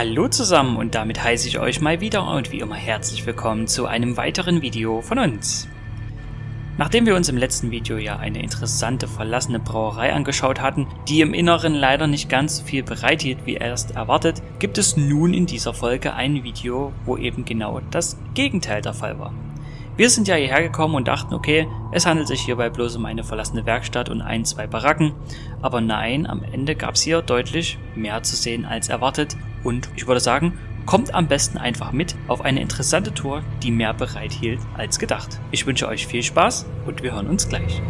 Hallo zusammen und damit heiße ich euch mal wieder und wie immer herzlich willkommen zu einem weiteren Video von uns. Nachdem wir uns im letzten Video ja eine interessante verlassene Brauerei angeschaut hatten, die im Inneren leider nicht ganz so viel bereithielt wie erst erwartet, gibt es nun in dieser Folge ein Video, wo eben genau das Gegenteil der Fall war. Wir sind ja hierher gekommen und dachten, okay, es handelt sich hierbei bloß um eine verlassene Werkstatt und ein, zwei Baracken, aber nein, am Ende gab es hier deutlich mehr zu sehen als erwartet und ich würde sagen, kommt am besten einfach mit auf eine interessante Tour, die mehr bereithielt als gedacht. Ich wünsche euch viel Spaß und wir hören uns gleich.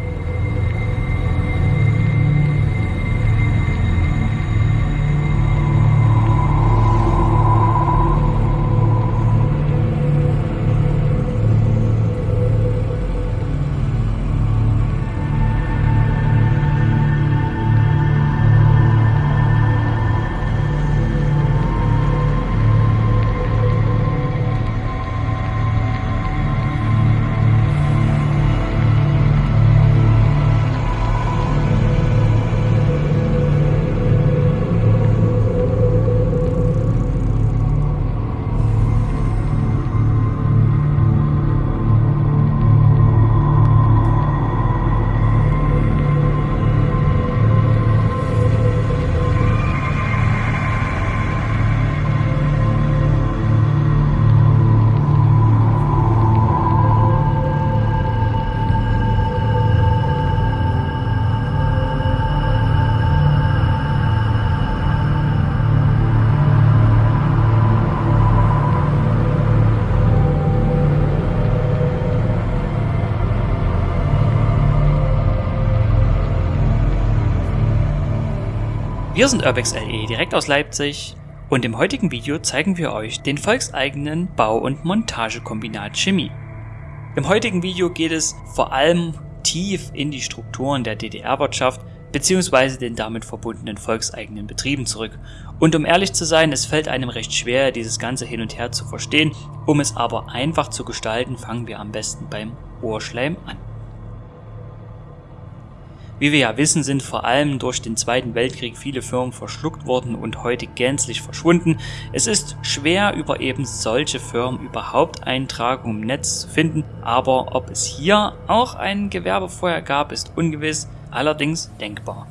Wir sind Urbex LE direkt aus Leipzig und im heutigen Video zeigen wir euch den volkseigenen Bau- und Montagekombinat Chemie. Im heutigen Video geht es vor allem tief in die Strukturen der DDR-Wirtschaft bzw. den damit verbundenen volkseigenen Betrieben zurück. Und um ehrlich zu sein, es fällt einem recht schwer, dieses ganze hin und her zu verstehen. Um es aber einfach zu gestalten, fangen wir am besten beim Ohrschleim an. Wie wir ja wissen, sind vor allem durch den Zweiten Weltkrieg viele Firmen verschluckt worden und heute gänzlich verschwunden. Es ist schwer über eben solche Firmen überhaupt Eintragungen im Netz zu finden, aber ob es hier auch ein Gewerbe vorher gab, ist ungewiss, allerdings denkbar.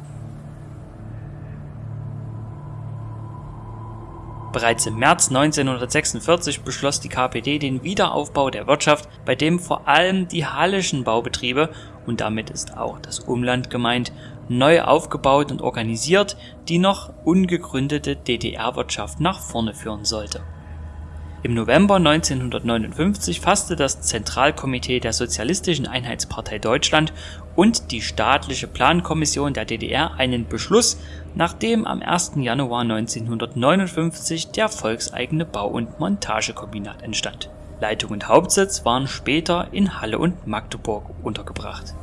Bereits im März 1946 beschloss die KPD den Wiederaufbau der Wirtschaft, bei dem vor allem die hallischen Baubetriebe, und damit ist auch das Umland gemeint, neu aufgebaut und organisiert, die noch ungegründete DDR-Wirtschaft nach vorne führen sollte im November 1959 fasste das Zentralkomitee der Sozialistischen Einheitspartei Deutschland und die Staatliche Plankommission der DDR einen Beschluss, nachdem am 1. Januar 1959 der volkseigene Bau- und Montagekombinat entstand. Leitung und Hauptsitz waren später in Halle und Magdeburg untergebracht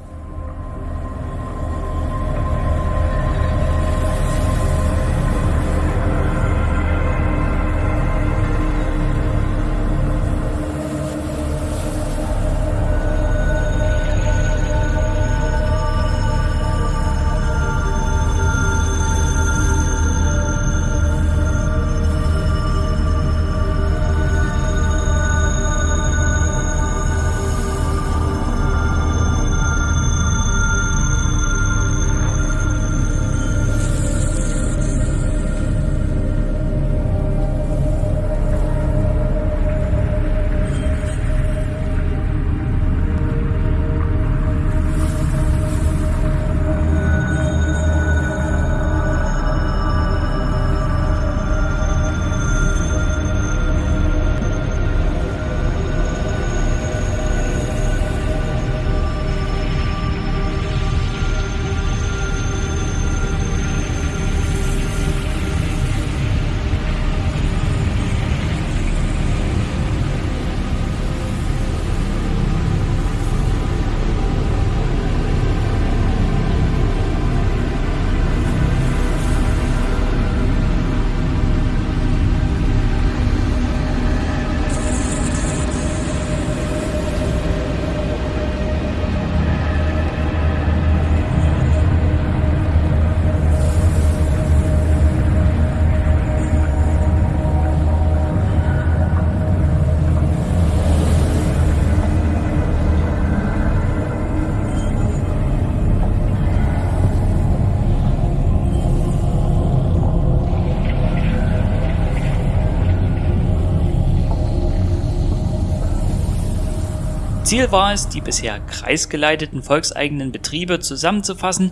Ziel war es, die bisher kreisgeleiteten volkseigenen Betriebe zusammenzufassen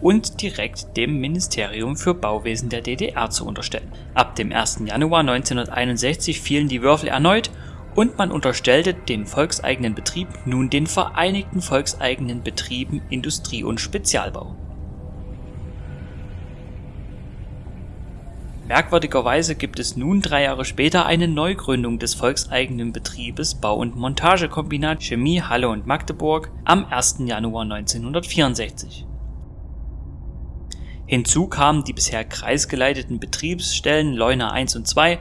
und direkt dem Ministerium für Bauwesen der DDR zu unterstellen. Ab dem 1. Januar 1961 fielen die Würfel erneut und man unterstellte den volkseigenen Betrieb nun den Vereinigten Volkseigenen Betrieben Industrie und Spezialbau. Merkwürdigerweise gibt es nun drei Jahre später eine Neugründung des volkseigenen Betriebes Bau- und Montagekombinat Chemie Halle und Magdeburg am 1. Januar 1964. Hinzu kamen die bisher kreisgeleiteten Betriebsstellen Leuna 1 und 2,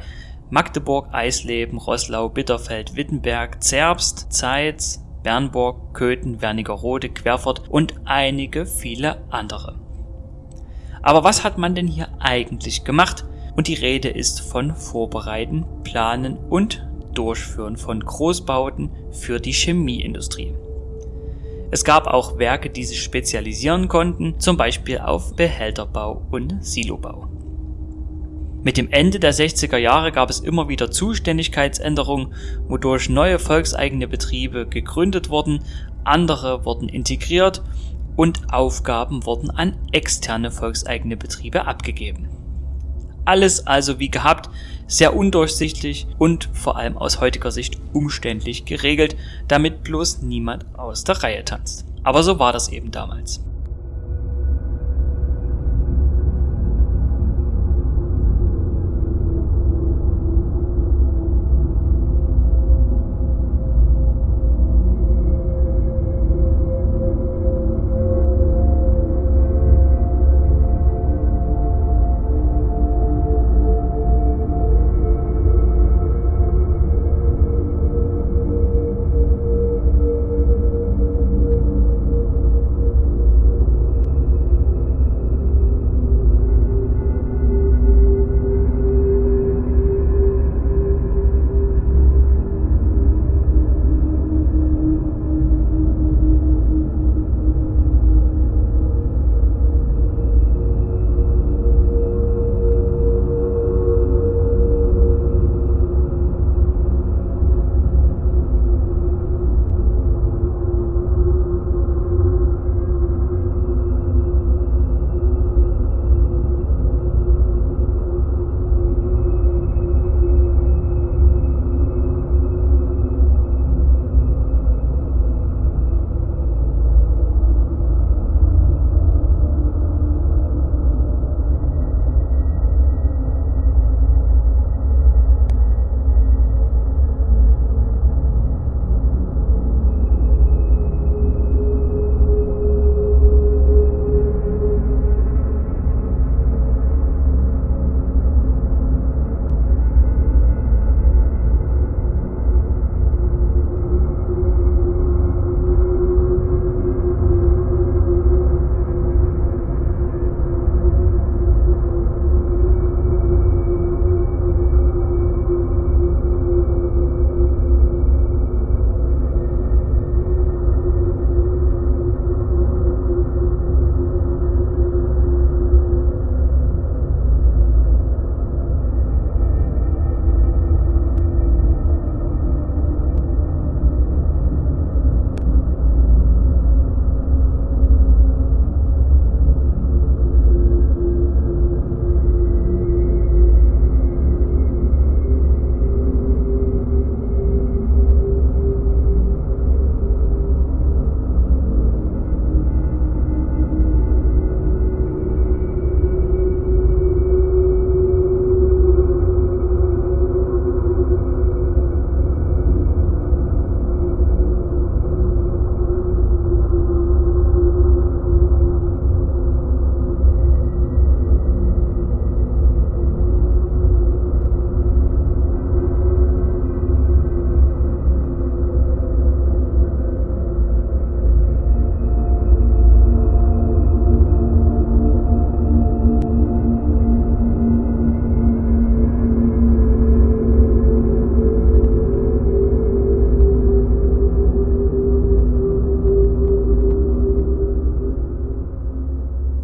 Magdeburg, Eisleben, Roßlau, Bitterfeld, Wittenberg, Zerbst, Zeitz, Bernburg, Köthen, Wernigerode, Querfurt und einige viele andere. Aber was hat man denn hier eigentlich gemacht? Und die Rede ist von Vorbereiten, Planen und Durchführen von Großbauten für die Chemieindustrie. Es gab auch Werke, die sich spezialisieren konnten, zum Beispiel auf Behälterbau und Silobau. Mit dem Ende der 60er Jahre gab es immer wieder Zuständigkeitsänderungen, wodurch neue volkseigene Betriebe gegründet wurden, andere wurden integriert und Aufgaben wurden an externe volkseigene Betriebe abgegeben. Alles also wie gehabt, sehr undurchsichtig und vor allem aus heutiger Sicht umständlich geregelt, damit bloß niemand aus der Reihe tanzt. Aber so war das eben damals.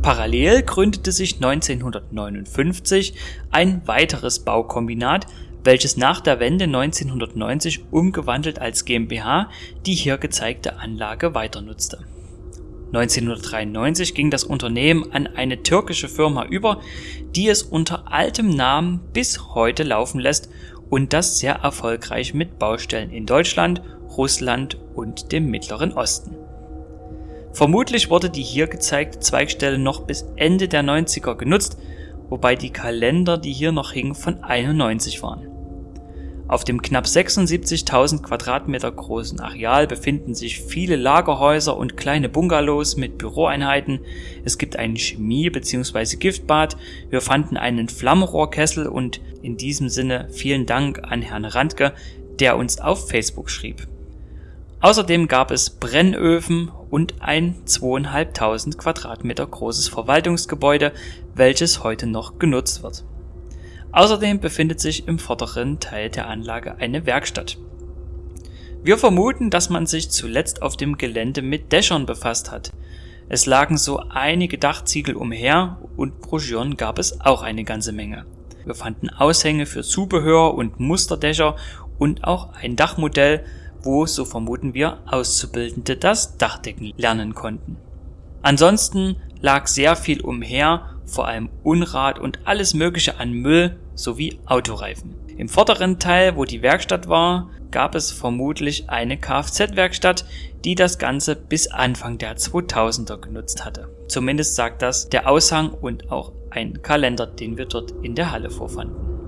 Parallel gründete sich 1959 ein weiteres Baukombinat, welches nach der Wende 1990 umgewandelt als GmbH die hier gezeigte Anlage weiternutzte. 1993 ging das Unternehmen an eine türkische Firma über, die es unter altem Namen bis heute laufen lässt und das sehr erfolgreich mit Baustellen in Deutschland, Russland und dem Mittleren Osten. Vermutlich wurde die hier gezeigte Zweigstelle noch bis Ende der 90er genutzt, wobei die Kalender, die hier noch hingen, von 91 waren. Auf dem knapp 76.000 Quadratmeter großen Areal befinden sich viele Lagerhäuser und kleine Bungalows mit Büroeinheiten. Es gibt ein Chemie- bzw. Giftbad. Wir fanden einen Flammenrohrkessel und in diesem Sinne vielen Dank an Herrn Randke, der uns auf Facebook schrieb. Außerdem gab es Brennöfen und ein 2.500 Quadratmeter großes Verwaltungsgebäude, welches heute noch genutzt wird. Außerdem befindet sich im vorderen Teil der Anlage eine Werkstatt. Wir vermuten, dass man sich zuletzt auf dem Gelände mit Dächern befasst hat. Es lagen so einige Dachziegel umher und Broschüren gab es auch eine ganze Menge. Wir fanden Aushänge für Zubehör und Musterdächer und auch ein Dachmodell, wo, so vermuten wir, Auszubildende das Dachdecken lernen konnten. Ansonsten lag sehr viel umher, vor allem Unrat und alles mögliche an Müll sowie Autoreifen. Im vorderen Teil, wo die Werkstatt war, gab es vermutlich eine Kfz-Werkstatt, die das Ganze bis Anfang der 2000er genutzt hatte. Zumindest sagt das der Aushang und auch ein Kalender, den wir dort in der Halle vorfanden.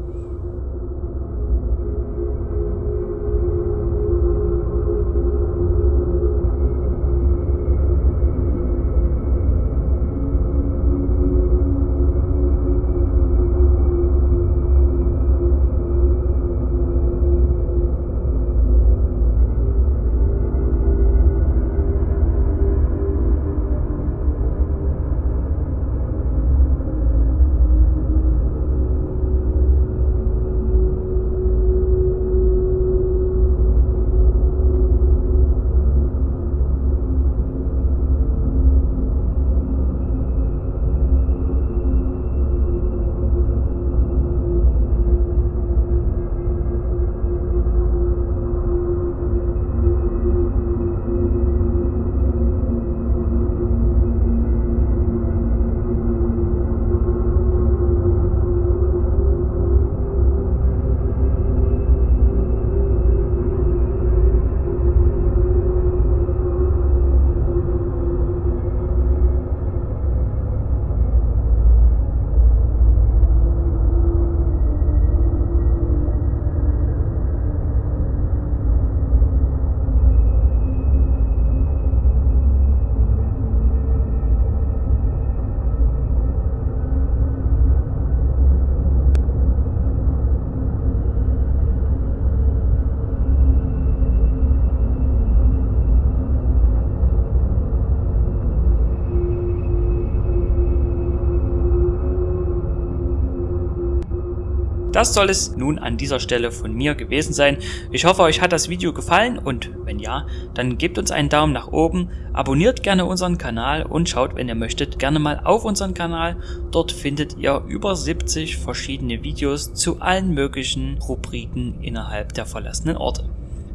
Das soll es nun an dieser Stelle von mir gewesen sein. Ich hoffe, euch hat das Video gefallen und wenn ja, dann gebt uns einen Daumen nach oben, abonniert gerne unseren Kanal und schaut, wenn ihr möchtet, gerne mal auf unseren Kanal. Dort findet ihr über 70 verschiedene Videos zu allen möglichen Rubriken innerhalb der verlassenen Orte.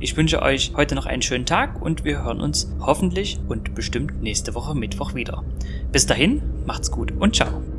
Ich wünsche euch heute noch einen schönen Tag und wir hören uns hoffentlich und bestimmt nächste Woche Mittwoch wieder. Bis dahin, macht's gut und ciao.